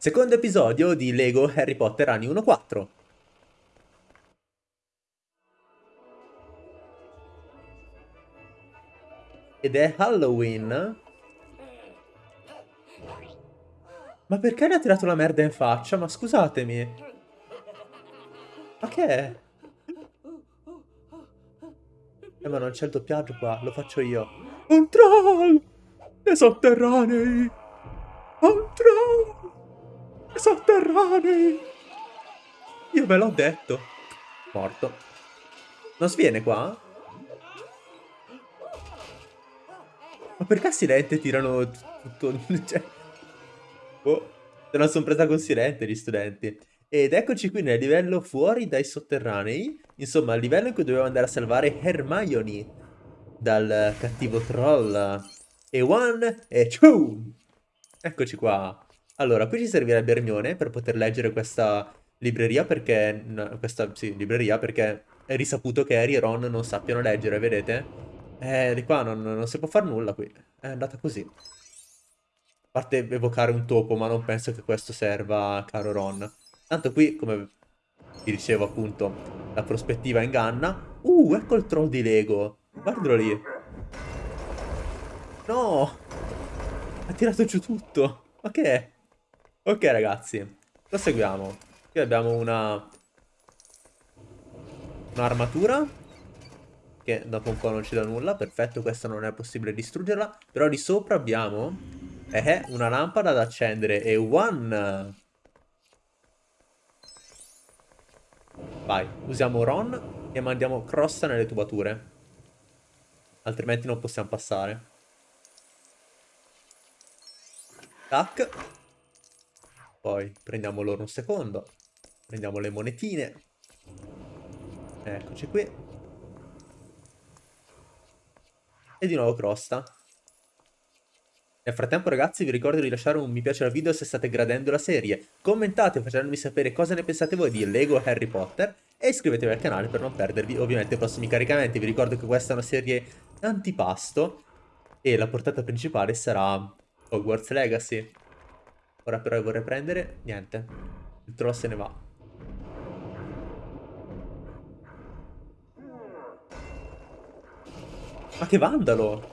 Secondo episodio di Lego Harry Potter anni 1-4. Ed è Halloween. Ma perché le ha tirato la merda in faccia? Ma scusatemi. Ma che è? Eh ma non c'è il doppiaggio qua, lo faccio io. Un troll! Nei sotterranei! Un troll! Nei sotterranei! Io ve l'ho detto. Morto. Non sviene qua? Ma perché Silente tirano tutto... Cioè... Oh, se non sono presa con Silente gli studenti. Ed eccoci qui nel livello fuori dai sotterranei. Insomma, il livello in cui dovevo andare a salvare Hermione dal cattivo troll. E one, e two! Eccoci qua. Allora, qui ci servirebbe Hermione per poter leggere questa libreria perché... No, questa, sì, libreria perché è risaputo che Harry e Ron non sappiano leggere, vedete? Eh, di qua non, non si può fare nulla qui. È andata così. A parte evocare un topo, ma non penso che questo serva, caro Ron. Tanto qui, come vi dicevo appunto, la prospettiva inganna. Uh, ecco il troll di Lego. Guardalo lì. No! Ha tirato giù tutto. Ma che è? Ok ragazzi, proseguiamo. Qui abbiamo una... Un'armatura che dopo un po' non ci dà nulla. Perfetto, questa non è possibile distruggerla. Però di sopra abbiamo eh, una lampada da accendere e one. Vai, usiamo Ron e mandiamo Crossa nelle tubature. Altrimenti non possiamo passare. Tac. Poi prendiamo l'oro un secondo. Prendiamo le monetine. Eccoci qui. E di nuovo crosta. Nel frattempo ragazzi vi ricordo di lasciare un mi piace al video se state gradendo la serie, commentate facendomi sapere cosa ne pensate voi di Lego Harry Potter e iscrivetevi al canale per non perdervi ovviamente i prossimi caricamenti. Vi ricordo che questa è una serie antipasto e la portata principale sarà Hogwarts Legacy. Ora però vorrei prendere, niente, il troll se ne va. Ma che vandalo!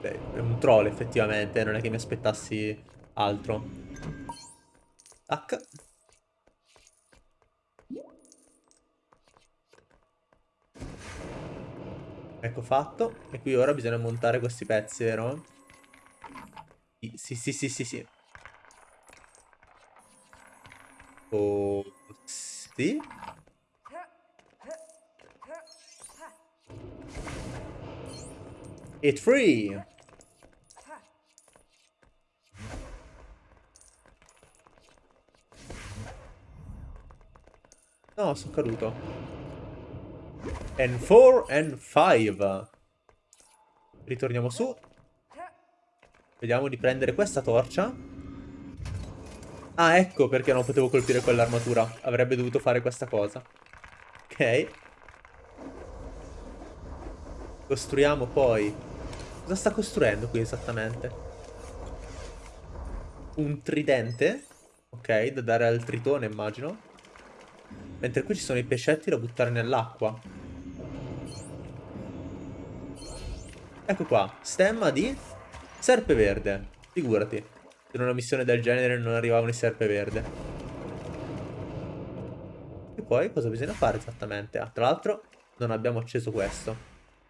Beh, è un troll effettivamente, non è che mi aspettassi altro. Tac. Ecco fatto. E qui ora bisogna montare questi pezzi, vero? Sì, sì, sì, sì, sì. Oh, sì. It free. No, sono caduto. And 4 and 5. Ritorniamo su. Vediamo di prendere questa torcia. Ah, ecco perché non potevo colpire quell'armatura. Avrebbe dovuto fare questa cosa. Ok. Costruiamo poi Cosa sta costruendo qui esattamente? Un tridente? Ok, da dare al tritone immagino. Mentre qui ci sono i pescetti da buttare nell'acqua. Ecco qua, stemma di serpe verde. Figurati, in una missione del genere non arrivavano i serpe verde. E poi cosa bisogna fare esattamente? Ah, tra l'altro non abbiamo acceso questo.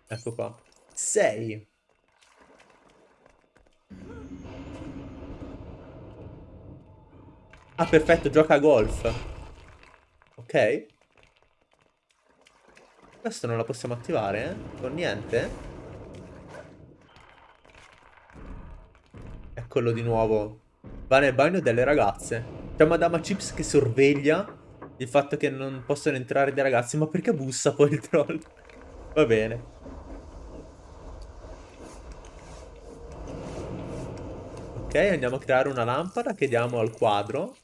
Ecco qua. 6. Ah, perfetto, gioca a golf. Ok. Questo non la possiamo attivare, eh? Con niente? Eccolo di nuovo. Va nel bagno delle ragazze. C'è Madama Chips che sorveglia il fatto che non possono entrare dei ragazzi. Ma perché bussa poi il troll? Va bene. Ok, andiamo a creare una lampada che diamo al quadro.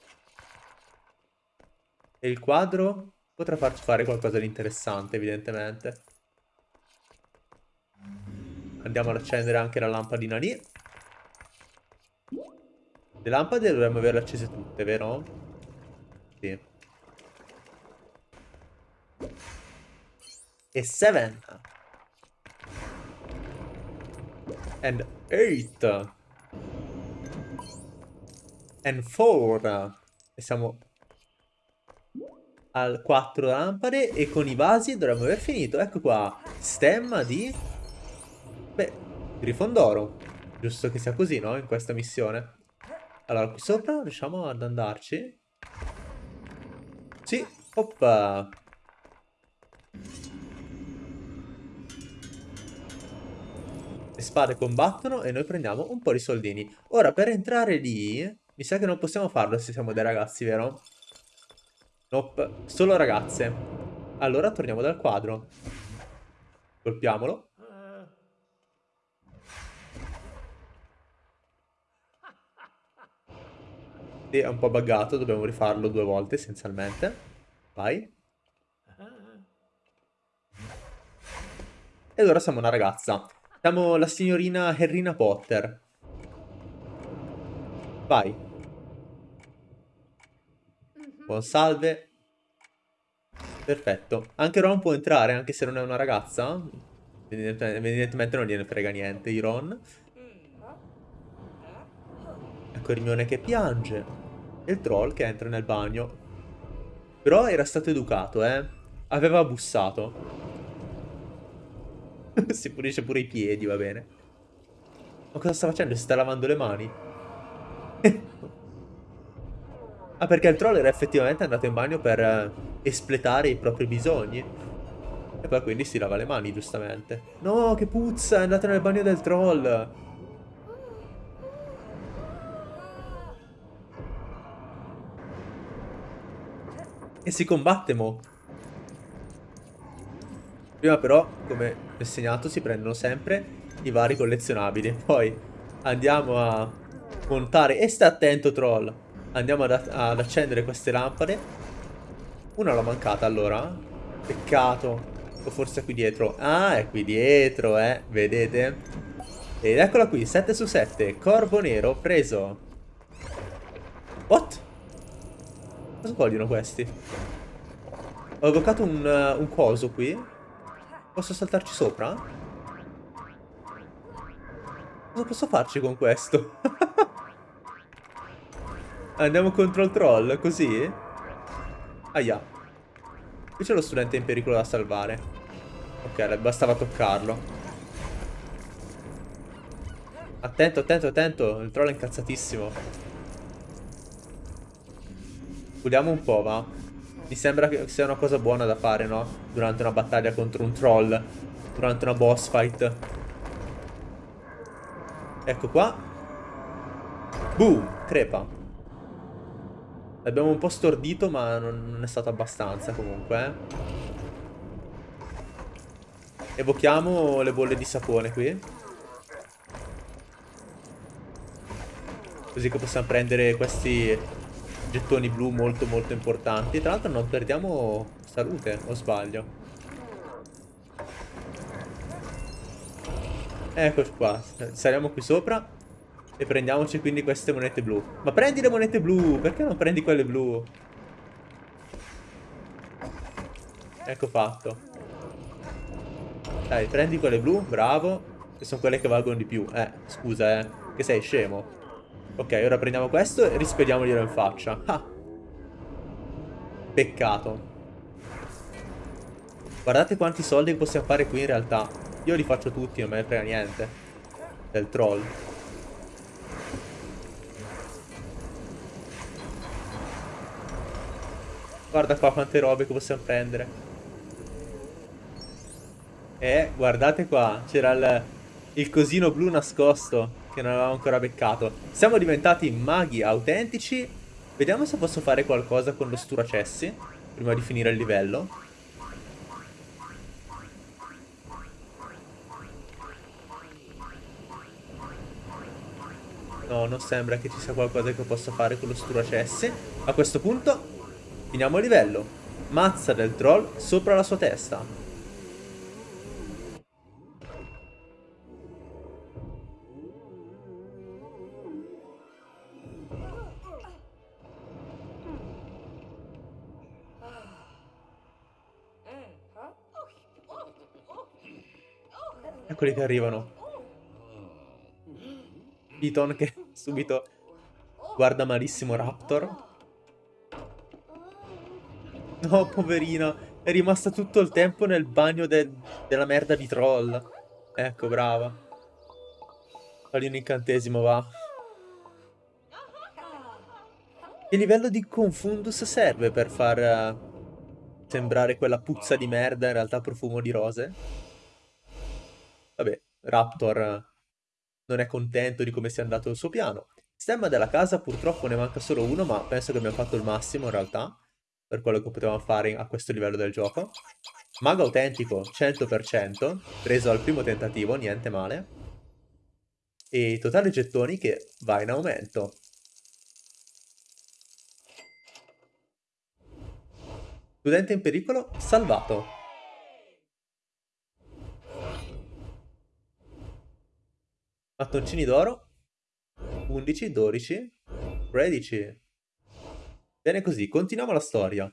E il quadro potrà farci fare qualcosa di interessante, evidentemente. Andiamo ad accendere anche la lampadina lì. Le lampade dovremmo averle accese tutte, vero? Sì. E 7. And 8. And 4. E siamo al 4 lampade e con i vasi dovremmo aver finito. Ecco qua, stemma di... Beh, Grifondoro. Giusto che sia così, no? In questa missione. Allora, qui sopra riusciamo ad andarci? Sì, oppa. Le spade combattono e noi prendiamo un po' di soldini. Ora, per entrare lì, mi sa che non possiamo farlo se siamo dei ragazzi, vero? Nope, solo ragazze. Allora torniamo dal quadro. Colpiamolo. Sì, è un po' buggato, dobbiamo rifarlo due volte essenzialmente. Vai. E allora siamo una ragazza. Siamo la signorina Harryna Potter. Vai. Buon salve. Perfetto. Anche Ron può entrare, anche se non è una ragazza. Evidentemente non gliene frega niente di Ron. Ecco Hermione che piange. Il troll che entra nel bagno. Però era stato educato, eh. Aveva bussato. si pulisce pure i piedi, va bene. Ma cosa sta facendo? Si sta lavando le mani? Ah, perché il troll era effettivamente andato in bagno per eh, espletare i propri bisogni. E poi quindi si lava le mani, giustamente. No, che puzza, è andato nel bagno del troll. E si combatte, mo. Prima però, come insegnato, si prendono sempre i vari collezionabili. Poi andiamo a montare... E sta attento, troll. Andiamo ad, ad accendere queste lampade. Una l'ho mancata allora. Peccato. O forse è qui dietro. Ah, è qui dietro, eh. Vedete? Ed eccola qui, 7 su 7. Corvo nero preso. What? Cosa vogliono questi? Ho evocato un, uh, un coso qui. Posso saltarci sopra? Cosa posso farci con questo? Andiamo contro il troll, così? Aia. Qui c'è lo studente in pericolo da salvare. Ok, bastava toccarlo. Attento, attento, attento. Il troll è incazzatissimo. Vogliamo un po', va? Mi sembra che sia una cosa buona da fare, no? Durante una battaglia contro un troll. Durante una boss fight. Ecco qua. Boom, crepa. L'abbiamo un po' stordito ma non è stato abbastanza comunque eh. Evochiamo le bolle di sapone qui Così che possiamo prendere questi gettoni blu molto molto importanti Tra l'altro non perdiamo salute, o sbaglio Eccoci qua, saliamo qui sopra e prendiamoci quindi queste monete blu. Ma prendi le monete blu! Perché non prendi quelle blu? Ecco fatto. Dai, prendi quelle blu, bravo. Che sono quelle che valgono di più. Eh, scusa, eh. Che sei scemo. Ok, ora prendiamo questo e rispediamoglielo in faccia. Ah. Peccato. Guardate quanti soldi possiamo fare qui in realtà. Io li faccio tutti, non me ne frega niente. Del troll. Guarda qua quante robe che possiamo prendere. Eh, guardate qua. C'era il, il cosino blu nascosto che non avevamo ancora beccato. Siamo diventati maghi autentici. Vediamo se posso fare qualcosa con lo sturacessi prima di finire il livello. No, non sembra che ci sia qualcosa che possa fare con lo sturacessi. A questo punto Finiamo il livello. Mazza del troll sopra la sua testa. Eccoli che arrivano. Piton che subito guarda malissimo Raptor. No, poverina. È rimasta tutto il tempo nel bagno del, della merda di troll. Ecco, brava. Fagli un incantesimo, va. Che livello di Confundus serve per far uh, sembrare quella puzza di merda in realtà profumo di rose? Vabbè, Raptor non è contento di come sia andato il suo piano. Stemma della casa purtroppo ne manca solo uno, ma penso che abbiamo fatto il massimo in realtà per quello che potevamo fare a questo livello del gioco. Mago autentico 100%, preso al primo tentativo, niente male. E totale gettoni che va in aumento. Studente in pericolo, salvato. Mattoncini d'oro. 11, 12, 13. Bene così, continuiamo la storia.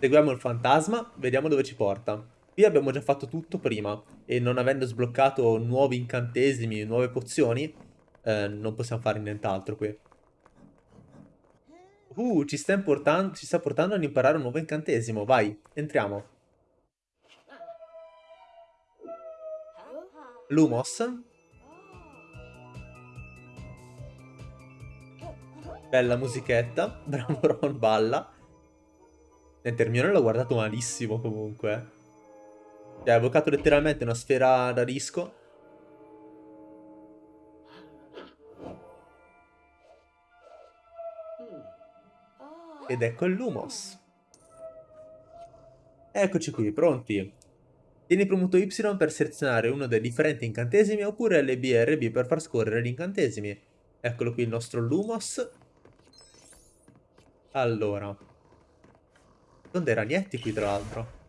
Seguiamo il fantasma, vediamo dove ci porta. Qui abbiamo già fatto tutto prima e non avendo sbloccato nuovi incantesimi, nuove pozioni, eh, non possiamo fare nient'altro qui. Uh, ci sta, ci sta portando ad imparare un nuovo incantesimo. Vai, entriamo. Lumos. Bella musichetta. Bravo Ron balla. Niente, Hermione l'ho guardato malissimo comunque. Cioè, ha evocato letteralmente una sfera da disco. Ed ecco il Lumos. Eccoci qui, pronti. Tieni premuto Y per selezionare uno dei differenti incantesimi oppure LB e RB per far scorrere gli incantesimi. Eccolo qui il nostro Lumos. Allora. Sono dei ragnetti qui tra l'altro.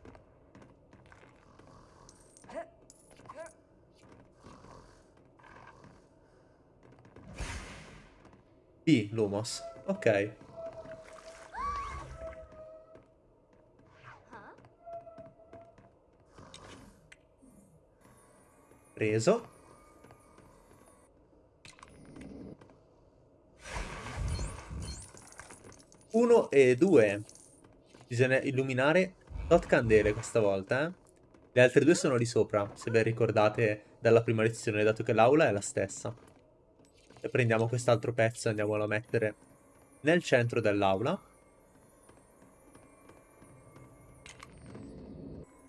B, Lumos. Ok. Preso. Uno e due. Bisogna illuminare tot candele questa volta, eh. Le altre due sono lì sopra, se ben ricordate dalla prima lezione, dato che l'aula è la stessa. E prendiamo quest'altro pezzo e andiamolo a mettere nel centro dell'aula.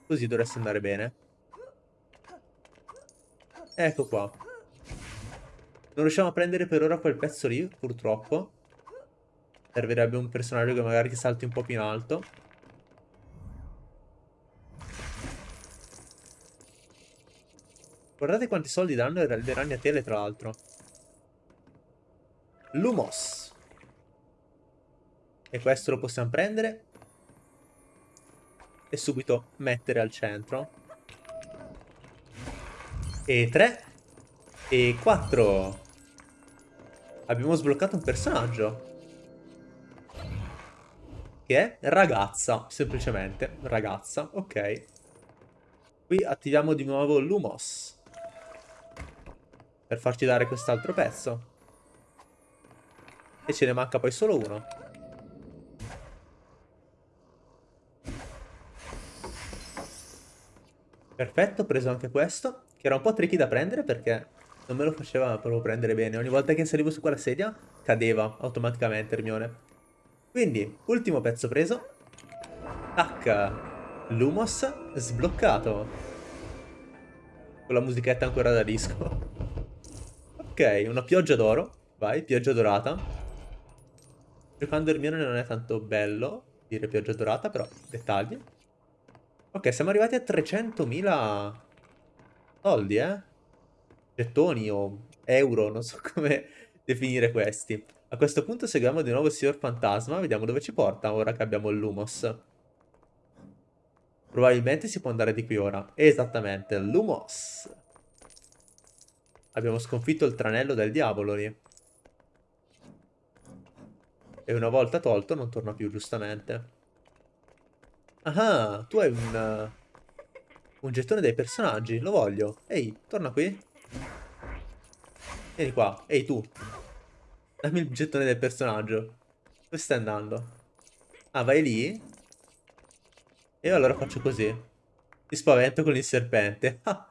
Così dovreste andare bene. Ecco qua. Non riusciamo a prendere per ora quel pezzo lì, purtroppo. Servirebbe un personaggio che magari salti un po' più in alto. Guardate quanti soldi danno le ragnatele, tra l'altro. Lumos. E questo lo possiamo prendere. E subito mettere al centro. E 3. E 4. Abbiamo sbloccato un personaggio. Che è ragazza, semplicemente. Ragazza, ok. Qui attiviamo di nuovo Lumos. Per farci dare quest'altro pezzo. E ce ne manca poi solo uno. Perfetto, preso anche questo. Che era un po' tricky da prendere perché non me lo faceva proprio prendere bene. Ogni volta che salivo su quella sedia cadeva automaticamente Hermione. Quindi, ultimo pezzo preso. H. Lumos sbloccato. Con la musichetta ancora da disco. ok, una pioggia d'oro. Vai, pioggia dorata. Giocando Hermione non è tanto bello dire pioggia dorata, però dettagli. Ok, siamo arrivati a 300.000 soldi, eh? Gettoni o euro, non so come definire questi. A questo punto seguiamo di nuovo il signor fantasma, vediamo dove ci porta ora che abbiamo il Lumos. Probabilmente si può andare di qui ora. Esattamente, Lumos. Abbiamo sconfitto il tranello del diavolo lì. E una volta tolto non torna più, giustamente. Ah, tu hai un... Un gettone dei personaggi, lo voglio. Ehi, torna qui. Vieni qua. Ehi, tu. Dammi il gettone del personaggio. Dove stai andando? Ah, vai lì? E io allora faccio così. Ti spavento con il serpente. Ah.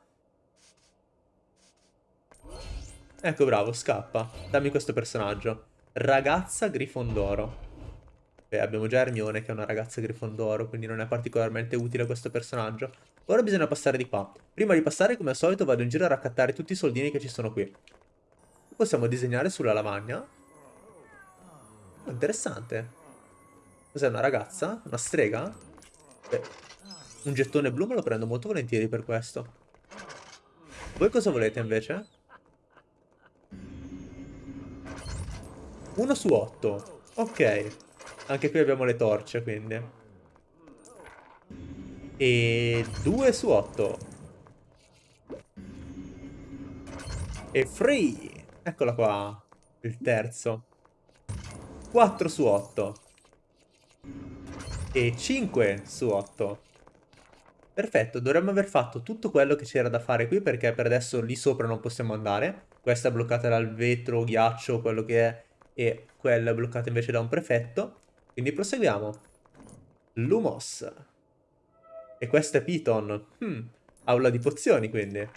Ecco, bravo, scappa. Dammi questo personaggio. Ragazza Grifondoro. Ok, abbiamo già Hermione che è una ragazza Grifondoro, quindi non è particolarmente utile questo personaggio. Ora bisogna passare di qua. Prima di passare, come al solito, vado in giro a raccattare tutti i soldini che ci sono qui. Possiamo disegnare sulla lavagna. Oh, interessante. Cos'è una ragazza? Una strega? Beh, un gettone blu me lo prendo molto volentieri per questo. Voi cosa volete invece? Uno su otto. Ok. Anche qui abbiamo le torce, quindi. E due su otto. E free. Eccola qua. Il terzo. 4 su 8 e 5 su 8. Perfetto, dovremmo aver fatto tutto quello che c'era da fare qui perché per adesso lì sopra non possiamo andare. Questa è bloccata dal vetro, ghiaccio, quello che è, e quella è bloccata invece da un prefetto. Quindi proseguiamo. Lumos. E questa è Piton. Hmm, aula di pozioni quindi.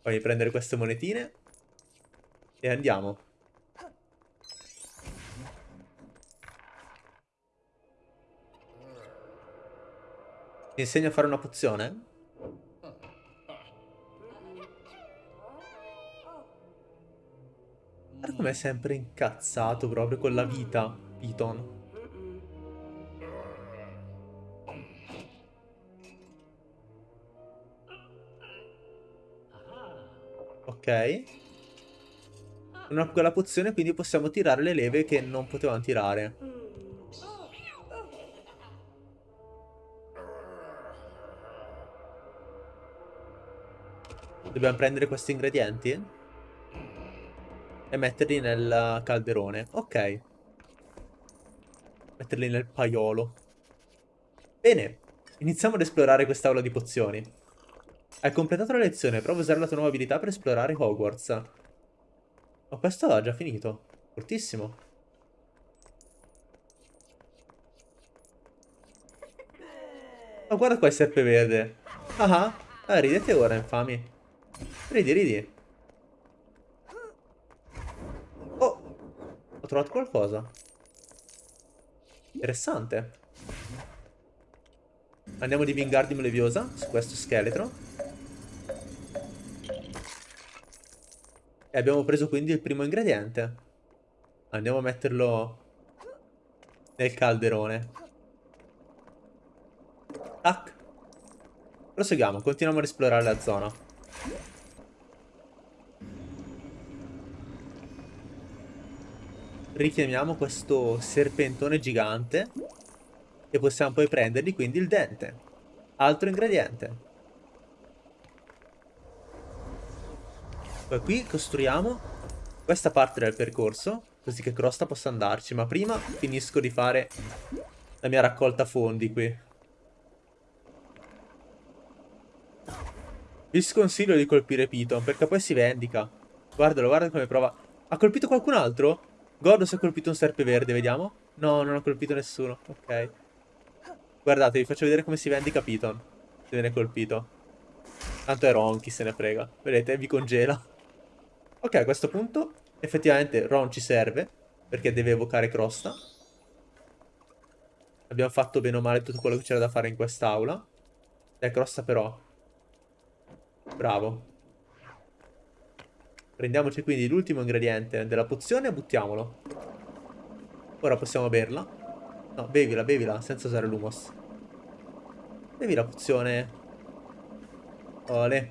Poi prendere queste monetine. E andiamo. Ti insegno a fare una pozione? Guarda com'è sempre incazzato proprio con la vita, Piton. Ok. Con quella pozione quindi possiamo tirare le leve che non potevamo tirare. Dobbiamo prendere questi ingredienti? E metterli nel calderone. Ok. Metterli nel paiolo. Bene. Iniziamo ad esplorare quest'aula di pozioni. Hai completato la lezione. Prova a usare la tua nuova abilità per esplorare Hogwarts. Oh, questo ha già finito. Fortissimo. Oh, guarda qua il serpeverde. Ah ah. Ah, ridete ora, infami. Ridi, ridi. Ho trovato qualcosa. Interessante. Andiamo di Wingardium Leviosa su questo scheletro. E abbiamo preso quindi il primo ingrediente. Andiamo a metterlo nel calderone. Tac. Proseguiamo, continuiamo ad esplorare la zona. Richiamiamo questo serpentone gigante e possiamo poi prendergli quindi il dente. Altro ingrediente. Poi qui costruiamo questa parte del percorso, così che Crosta possa andarci, ma prima finisco di fare la mia raccolta fondi qui. Vi sconsiglio di colpire Piton, perché poi si vendica. Guardalo, guarda come prova. Ha colpito qualcun altro? Gordo si è colpito un serpeverde, vediamo. No, non ha colpito nessuno. Ok. Guardate, vi faccio vedere come si vendica Piton. Se viene colpito. Tanto è Ron, chi se ne frega. Vedete, vi congela. Ok, a questo punto, effettivamente Ron ci serve. Perché deve evocare Crosta. Abbiamo fatto bene o male tutto quello che c'era da fare in quest'aula. Dai, Crosta però. Bravo. Prendiamoci quindi l'ultimo ingrediente della pozione e buttiamolo. Ora possiamo berla. No, bevila, bevila, senza usare l'humos. Bevi la pozione. Ole.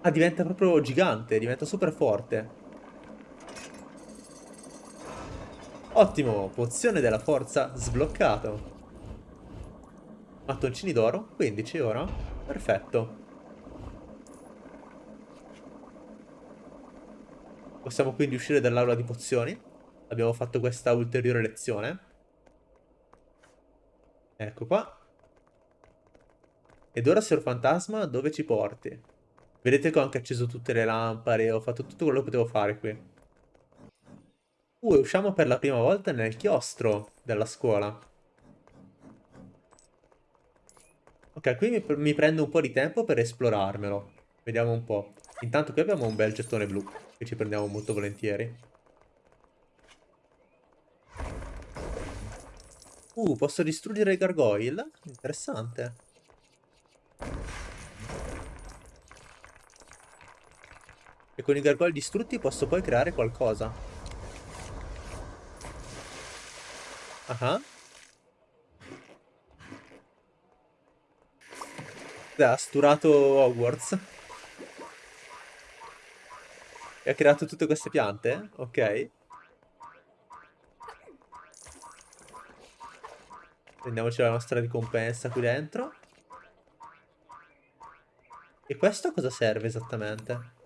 Ah, diventa proprio gigante, diventa super forte. Ottimo, pozione della forza sbloccato. Mattoncini d'oro, 15 ora. Perfetto. Possiamo quindi uscire dall'aula di pozioni. Abbiamo fatto questa ulteriore lezione. Ecco qua. Ed ora, Signor Fantasma, dove ci porti? Vedete che ho anche acceso tutte le lampade, ho fatto tutto quello che potevo fare qui. Uh, usciamo per la prima volta nel chiostro della scuola. Ok, qui mi, mi prendo un po' di tempo per esplorarmelo. Vediamo un po'. Intanto qui abbiamo un bel gettone blu, che ci prendiamo molto volentieri. Uh, posso distruggere i gargoyle? Interessante. E con i gargoyle distrutti posso poi creare qualcosa. Ah. Uh -huh. Ha sturato Hogwarts. E ha creato tutte queste piante? Ok. Prendiamoci la nostra ricompensa qui dentro. E questo a cosa serve esattamente?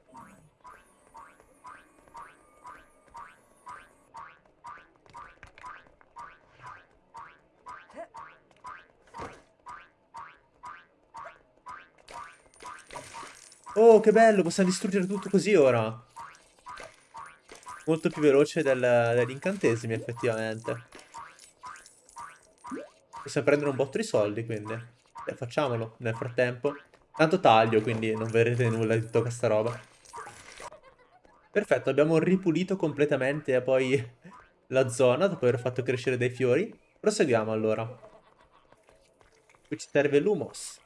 Oh, che bello, possiamo distruggere tutto così ora. Molto più veloce del, degli incantesimi, effettivamente. Possiamo prendere un botto di soldi, quindi. Beh, facciamolo nel frattempo. Tanto taglio, quindi non vedrete nulla di tutta questa roba. Perfetto, abbiamo ripulito completamente poi la zona dopo aver fatto crescere dei fiori. Proseguiamo allora. Qui ci serve l'humos.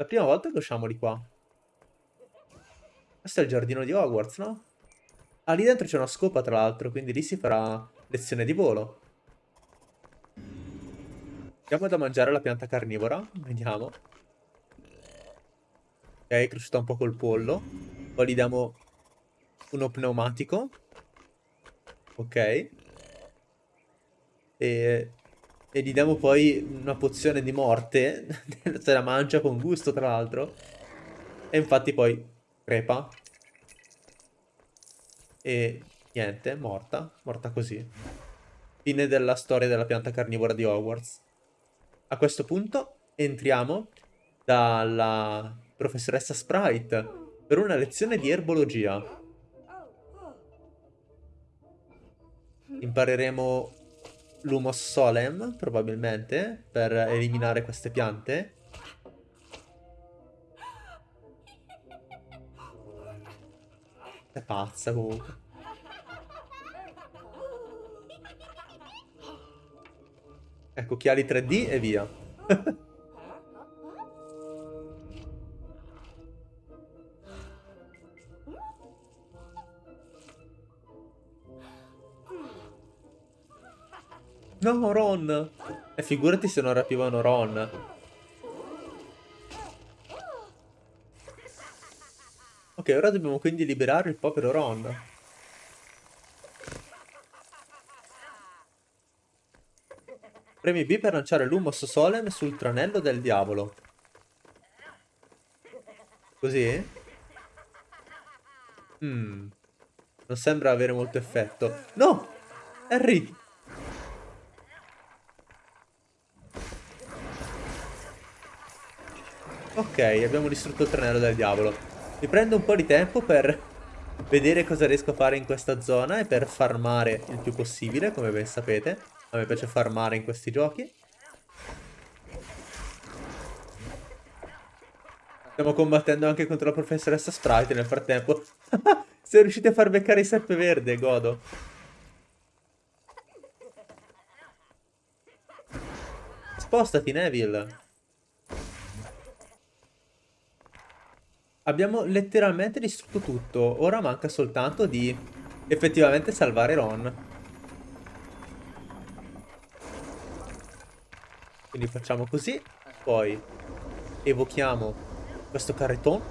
La prima volta che usciamo di qua. Questo è il giardino di Hogwarts, no? Ah, lì dentro c'è una scopa, tra l'altro, quindi lì si farà lezione di volo. Diamo da mangiare la pianta carnivora. Vediamo. Ok, è cresciuta un po' col pollo. Poi gli diamo uno pneumatico. Ok. E e gli diamo poi una pozione di morte. Se la mangia con gusto, tra l'altro. E infatti poi crepa. E niente, morta. Morta così. Fine della storia della pianta carnivora di Hogwarts. A questo punto entriamo dalla professoressa Sprite per una lezione di erbologia. Impareremo l'Humos Solem, probabilmente, per eliminare queste piante. È pazza comunque. Ecco, occhiali 3D e via. No, Ron! E figurati se non rapivano Ron. Ok, ora dobbiamo quindi liberare il povero Ron. Premi B per lanciare l'Humos Solem sul tranello del diavolo. Così? Hmm. Non sembra avere molto effetto. No! Harry! Ok, abbiamo distrutto il tranello del diavolo. Mi prendo un po' di tempo per vedere cosa riesco a fare in questa zona e per farmare il più possibile, come ben sapete. A me piace farmare in questi giochi. Stiamo combattendo anche contro la professoressa Sprite nel frattempo. Siamo riusciti a far beccare il serpe verde, godo. Spostati, Neville. Abbiamo letteralmente distrutto tutto. Ora manca soltanto di effettivamente salvare Ron. Quindi facciamo così. Poi evochiamo questo carreton.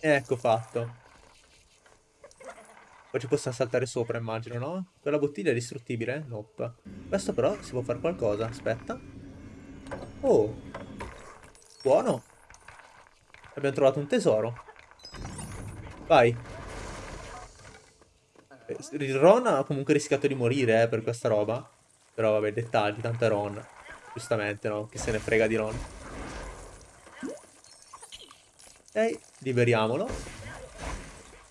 Ecco fatto. Poi ci possiamo saltare sopra, immagino, no? Quella bottiglia è distruttibile? Nope. Questo però si può fare qualcosa, aspetta. Oh, buono. Abbiamo trovato un tesoro. Vai. Eh, Ron ha comunque rischiato di morire eh, per questa roba. Però vabbè, dettagli, tanto è Ron. Giustamente, no? Chi se ne frega di Ron. Ok, liberiamolo.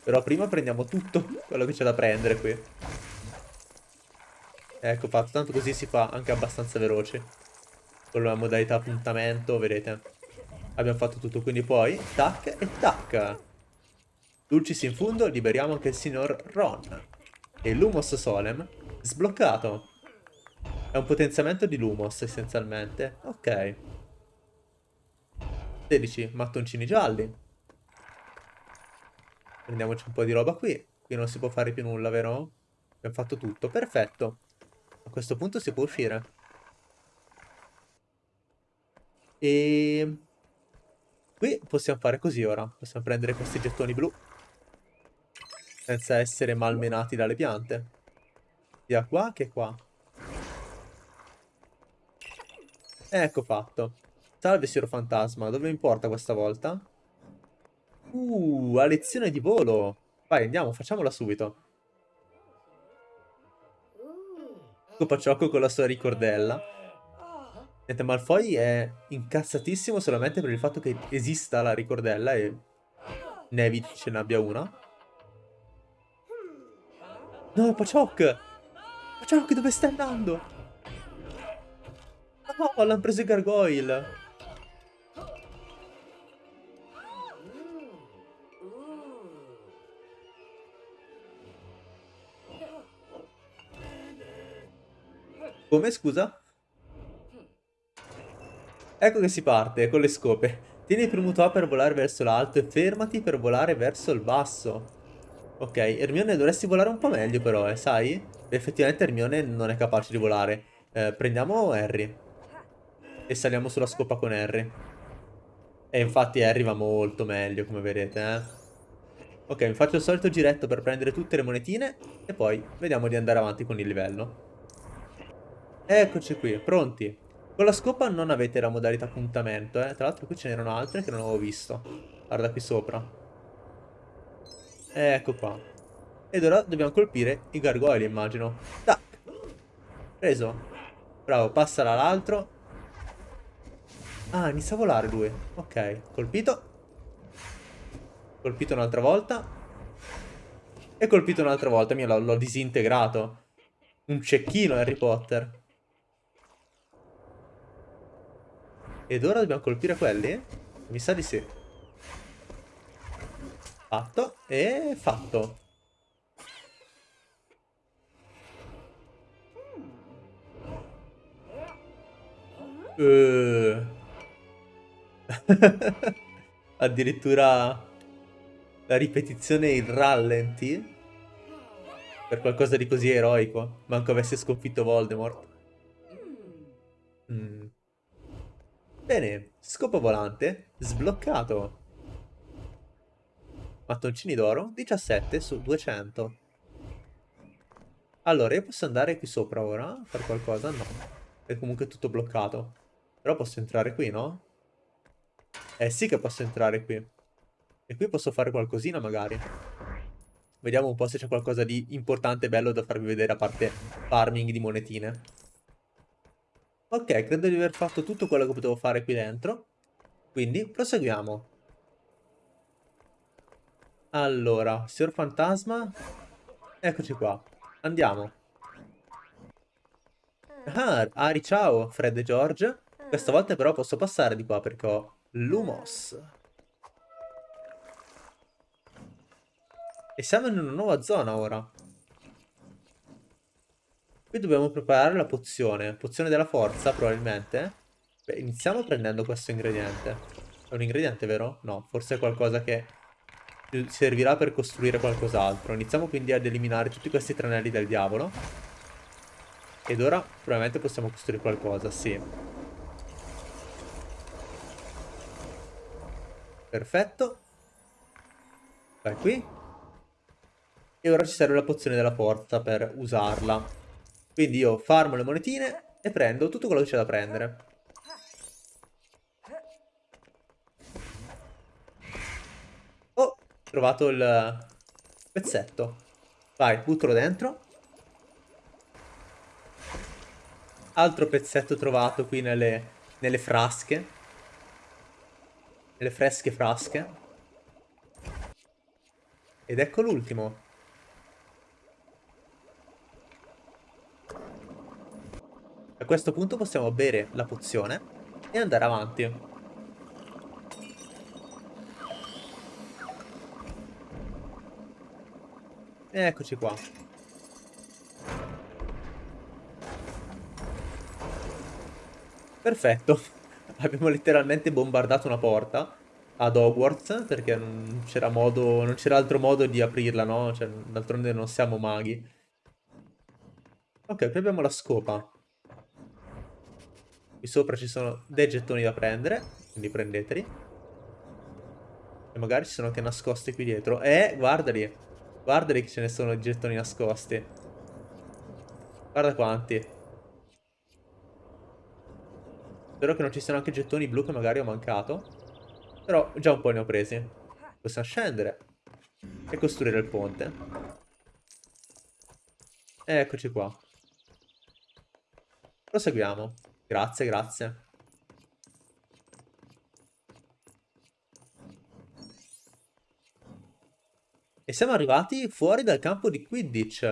Però prima prendiamo tutto quello che c'è da prendere qui. Ecco fatto, tanto così si fa anche abbastanza veloce. Con la modalità appuntamento, vedete. Abbiamo fatto tutto, quindi poi tac e tac. Dulcis in fondo, liberiamo anche il signor Ron. E Lumos Solem sbloccato. È un potenziamento di Lumos essenzialmente. Ok. 16 mattoncini gialli. Prendiamoci un po' di roba qui. Qui non si può fare più nulla, vero? Abbiamo fatto tutto. Perfetto. A questo punto si può uscire. E... Qui possiamo fare così ora. Possiamo prendere questi gettoni blu. Senza essere malmenati dalle piante. Sia qua che qua. Ecco fatto. Salve, signor fantasma. Dove mi porta questa volta? Uh, a lezione di volo. Vai, andiamo, facciamola subito. Copacciocco con la sua ricordella. Niente, Malfoy è incazzatissimo solamente per il fatto che esista la ricordella e Neville ce ne abbia una. No, Paciocco! Paciocco, dove stai andando? No, l'hanno preso i gargoyle! Come, scusa? Ecco che si parte, con le scope. Tieni premuto A per volare verso l'alto e fermati per volare verso il basso. Ok, Hermione dovresti volare un po' meglio però, eh, sai? Effettivamente Hermione non è capace di volare. Eh, prendiamo Harry. E saliamo sulla scopa con Harry. E infatti Harry va molto meglio, come vedete, eh. Ok, mi faccio il solito giretto per prendere tutte le monetine e poi vediamo di andare avanti con il livello. Eccoci qui, pronti. Con la scopa non avete la modalità appuntamento, eh. Tra l'altro qui ce n'erano altre che non avevo visto. Guarda qui sopra. Ecco qua. Ed ora dobbiamo colpire i gargoyle, immagino. Tac. Preso. Bravo, passala all'altro. Ah, inizia a volare lui. Ok, colpito. Colpito un'altra volta. E colpito un'altra volta. Mio, l'ho disintegrato. Un cecchino Harry Potter. Ed ora dobbiamo colpire quelli? Mi sa di sì. Fatto. E fatto. Uh. Addirittura la ripetizione in rallenti. Per qualcosa di così eroico. Manco avesse sconfitto Voldemort. Mm. Bene, scopo volante, sbloccato. Mattoncini d'oro, 17 su 200. Allora, io posso andare qui sopra ora, fare qualcosa? No, è comunque tutto bloccato. Però posso entrare qui, no? Eh sì che posso entrare qui. E qui posso fare qualcosina magari. Vediamo un po' se c'è qualcosa di importante e bello da farvi vedere a parte farming di monetine. Ok, credo di aver fatto tutto quello che potevo fare qui dentro. Quindi proseguiamo. Allora, signor fantasma. Eccoci qua. Andiamo. Ah, Ari, ciao, Fred e George. Questa volta però posso passare di qua perché ho Lumos. E siamo in una nuova zona ora. Qui dobbiamo preparare la pozione. Pozione della forza, probabilmente. Beh, iniziamo prendendo questo ingrediente. È un ingrediente, vero? No, forse è qualcosa che servirà per costruire qualcos'altro. Iniziamo quindi ad eliminare tutti questi tranelli del diavolo. Ed ora probabilmente possiamo costruire qualcosa, sì. Perfetto. Vai qui. E ora ci serve la pozione della forza per usarla. Quindi io farmo le monetine e prendo tutto quello che c'è da prendere. Oh, trovato il pezzetto. Vai, buttalo dentro. Altro pezzetto trovato qui nelle, nelle frasche. Nelle fresche frasche. Ed ecco l'ultimo. Questo punto possiamo bere la pozione e andare avanti. Eccoci qua. Perfetto. Abbiamo letteralmente bombardato una porta ad Hogwarts perché non c'era non c'era altro modo di aprirla, no? Cioè, d'altronde non siamo maghi. Ok, qui abbiamo la scopa. Qui sopra ci sono dei gettoni da prendere, quindi prendeteli. E magari ci sono anche nascosti qui dietro. Eh, guardali. Guardali che ce ne sono di gettoni nascosti. Guarda quanti. Spero che non ci siano anche gettoni blu che magari ho mancato. Però già un po' ne ho presi. Possiamo scendere. E costruire il ponte. eccoci qua. Proseguiamo. Grazie, grazie. E siamo arrivati fuori dal campo di Quidditch.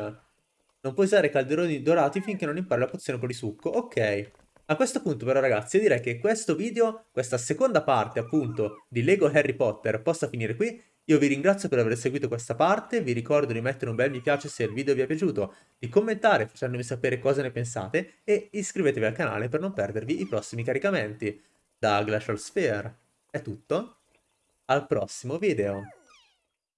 Non puoi usare calderoni dorati finché non impari la pozione polisucco. Ok. A questo punto però ragazzi io direi che questo video, questa seconda parte appunto di Lego Harry Potter possa finire qui. Io vi ringrazio per aver seguito questa parte, vi ricordo di mettere un bel mi piace se il video vi è piaciuto, di commentare facendomi sapere cosa ne pensate e iscrivetevi al canale per non perdervi i prossimi caricamenti. Da Glacial Sphere è tutto, al prossimo video.